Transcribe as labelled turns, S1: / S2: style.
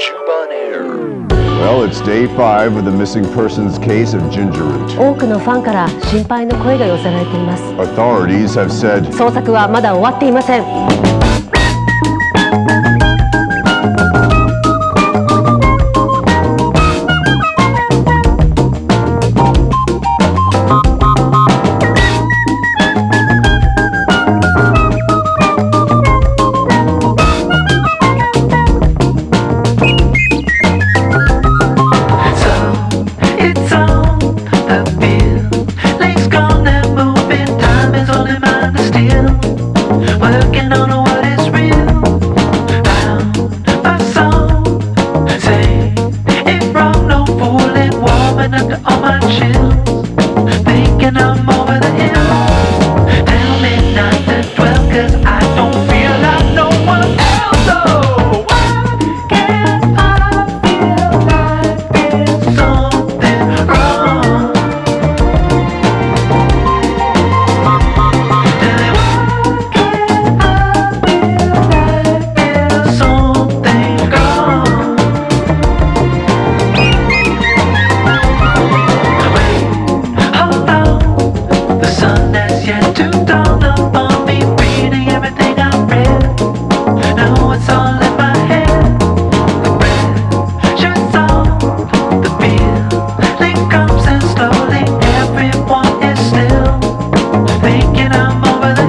S1: Chuban Air.
S2: Well, it's day five of the missing persons case of Ginger Root.
S3: 多くのファンから心配の声が寄せられています
S2: Authorities have said
S3: 捜索はまだ終わっていません
S4: Working The sun has yet to dawn upon me, reading everything I read. Now it's all in my head. The pressure's on, the feeling comes and slowly everyone is still thinking I'm over